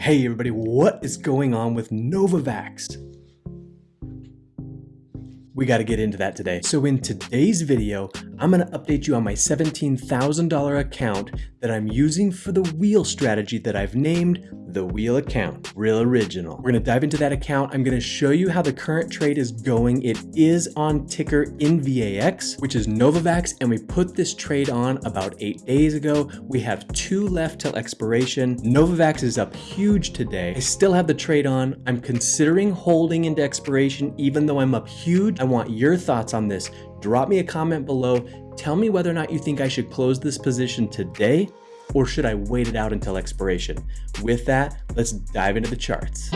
Hey everybody, what is going on with Novavax? We got to get into that today. So in today's video, I'm going to update you on my $17,000 account that I'm using for the wheel strategy that I've named the wheel account, real original. We're going to dive into that account. I'm going to show you how the current trade is going. It is on ticker NVAX, which is Novavax, and we put this trade on about eight days ago. We have two left till expiration. Novavax is up huge today. I still have the trade on. I'm considering holding into expiration, even though I'm up huge. I want your thoughts on this. Drop me a comment below. Tell me whether or not you think I should close this position today or should I wait it out until expiration? With that, let's dive into the charts.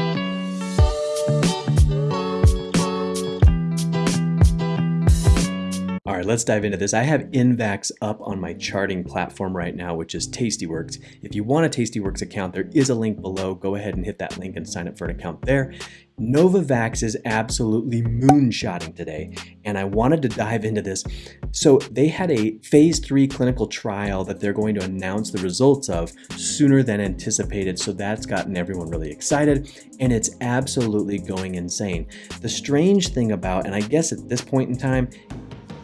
All right, let's dive into this. I have NVAX up on my charting platform right now, which is Tastyworks. If you want a Tastyworks account, there is a link below. Go ahead and hit that link and sign up for an account there. Novavax is absolutely moonshotting today, and I wanted to dive into this. So they had a phase three clinical trial that they're going to announce the results of sooner than anticipated, so that's gotten everyone really excited, and it's absolutely going insane. The strange thing about, and I guess at this point in time,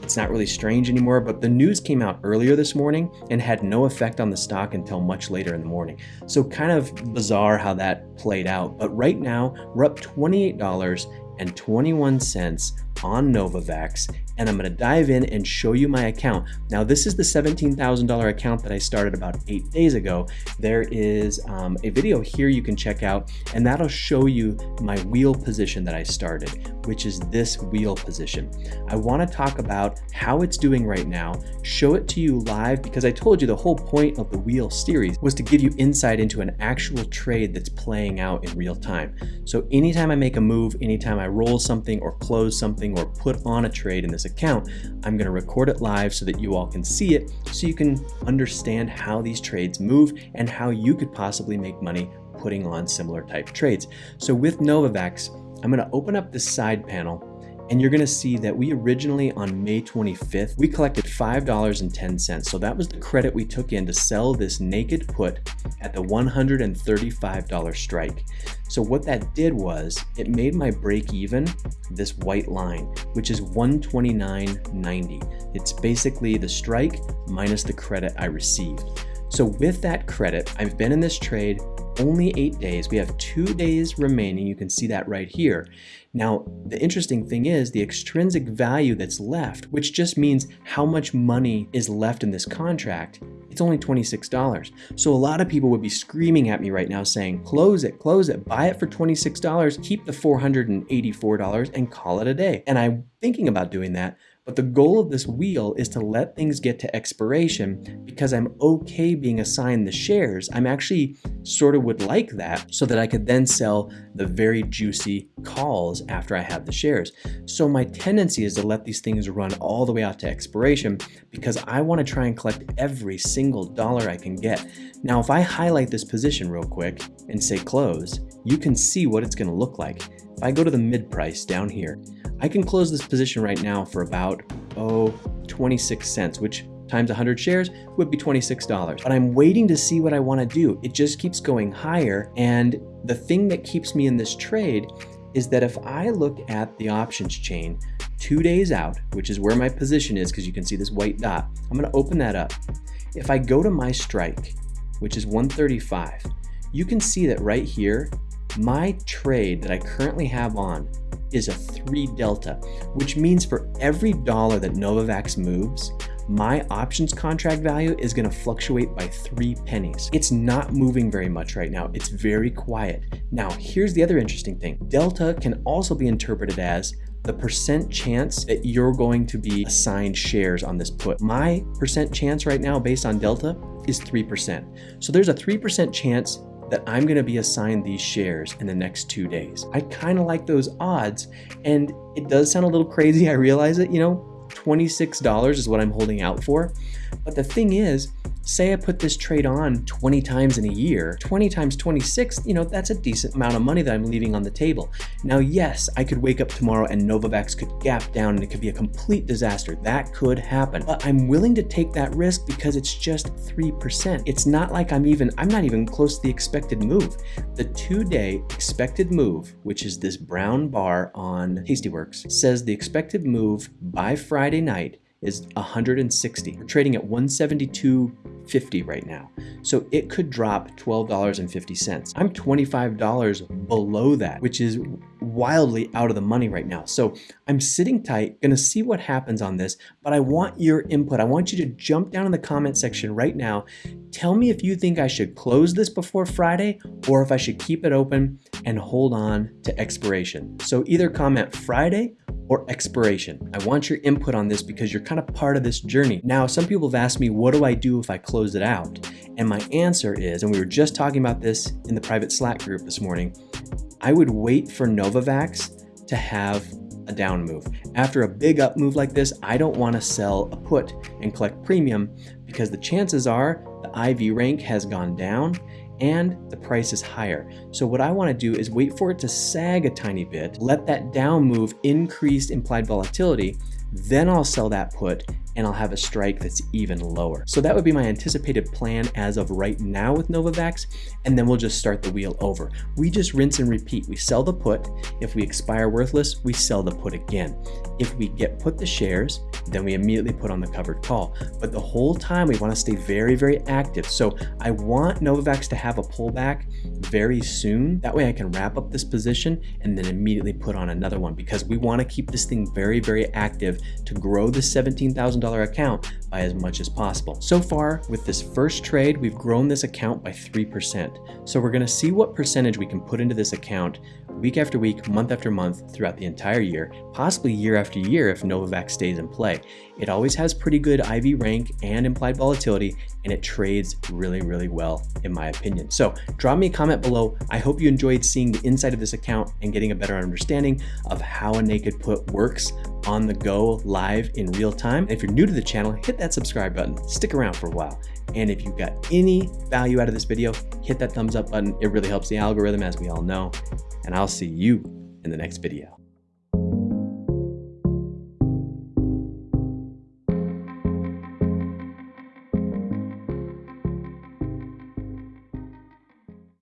it's not really strange anymore, but the news came out earlier this morning and had no effect on the stock until much later in the morning. So kind of bizarre how that played out. But right now, we're up $28.21 on Novavax and I'm going to dive in and show you my account. Now this is the $17,000 account that I started about eight days ago. There is um, a video here you can check out and that'll show you my wheel position that I started, which is this wheel position. I want to talk about how it's doing right now, show it to you live because I told you the whole point of the wheel series was to give you insight into an actual trade that's playing out in real time. So anytime I make a move, anytime I roll something or close something, or put on a trade in this account, I'm going to record it live so that you all can see it so you can understand how these trades move and how you could possibly make money putting on similar type trades. So with Novavax, I'm going to open up this side panel and you're gonna see that we originally on May 25th, we collected $5.10. So that was the credit we took in to sell this naked put at the $135 strike. So what that did was it made my break even this white line, which is 129.90. It's basically the strike minus the credit I received. So with that credit, I've been in this trade only eight days. We have two days remaining. You can see that right here. Now, the interesting thing is the extrinsic value that's left, which just means how much money is left in this contract, it's only $26. So a lot of people would be screaming at me right now saying, close it, close it, buy it for $26, keep the $484 and call it a day. And I'm thinking about doing that, but the goal of this wheel is to let things get to expiration because I'm okay being assigned the shares. I'm actually sort of would like that so that I could then sell the very juicy calls after I have the shares. So my tendency is to let these things run all the way out to expiration because I want to try and collect every single dollar I can get. Now, if I highlight this position real quick and say close, you can see what it's going to look like. If I go to the mid price down here, I can close this position right now for about, oh, 26 cents, which times 100 shares would be $26. But I'm waiting to see what I want to do. It just keeps going higher. And the thing that keeps me in this trade is that if I look at the options chain two days out, which is where my position is, because you can see this white dot, I'm going to open that up. If I go to my strike, which is 135, you can see that right here, my trade that I currently have on is a 3 delta, which means for every dollar that Novavax moves, my options contract value is going to fluctuate by three pennies. It's not moving very much right now. It's very quiet. Now, here's the other interesting thing. Delta can also be interpreted as the percent chance that you're going to be assigned shares on this put. My percent chance right now based on Delta is 3%. So there's a 3% chance that I'm going to be assigned these shares in the next two days. I kind of like those odds, and it does sound a little crazy. I realize it, you know, $26 is what I'm holding out for. But the thing is, say I put this trade on 20 times in a year, 20 times 26, you know, that's a decent amount of money that I'm leaving on the table. Now, yes, I could wake up tomorrow and Novavax could gap down and it could be a complete disaster. That could happen. But I'm willing to take that risk because it's just 3%. It's not like I'm even, I'm not even close to the expected move. The two-day expected move, which is this brown bar on Tastyworks, says the expected move by Friday night is 160. We're trading at 172.50 right now. So it could drop $12.50. I'm $25 below that, which is wildly out of the money right now. So I'm sitting tight, gonna see what happens on this, but I want your input. I want you to jump down in the comment section right now. Tell me if you think I should close this before Friday or if I should keep it open and hold on to expiration. So either comment Friday or expiration. I want your input on this because you're kind of part of this journey. Now, some people have asked me, what do I do if I close it out? And my answer is, and we were just talking about this in the private Slack group this morning, I would wait for Novavax to have a down move. After a big up move like this, I don't want to sell a put and collect premium because the chances are the IV rank has gone down and the price is higher. So what I wanna do is wait for it to sag a tiny bit, let that down move increase implied volatility, then I'll sell that put and I'll have a strike that's even lower. So that would be my anticipated plan as of right now with Novavax, and then we'll just start the wheel over. We just rinse and repeat. We sell the put. If we expire worthless, we sell the put again. If we get put the shares, then we immediately put on the covered call. But the whole time we wanna stay very, very active. So I want Novavax to have a pullback very soon. That way I can wrap up this position and then immediately put on another one because we wanna keep this thing very, very active to grow the $17,000 account by as much as possible. So far, with this first trade, we've grown this account by 3%. So we're gonna see what percentage we can put into this account week after week, month after month, throughout the entire year, possibly year after year if Novavax stays in play. It always has pretty good IV rank and implied volatility, and it trades really, really well, in my opinion. So drop me a comment below. I hope you enjoyed seeing the inside of this account and getting a better understanding of how a naked put works on the go live in real time. If you're new to the channel, hit that subscribe button, stick around for a while. And if you got any value out of this video, hit that thumbs up button. It really helps the algorithm as we all know. And I'll see you in the next video.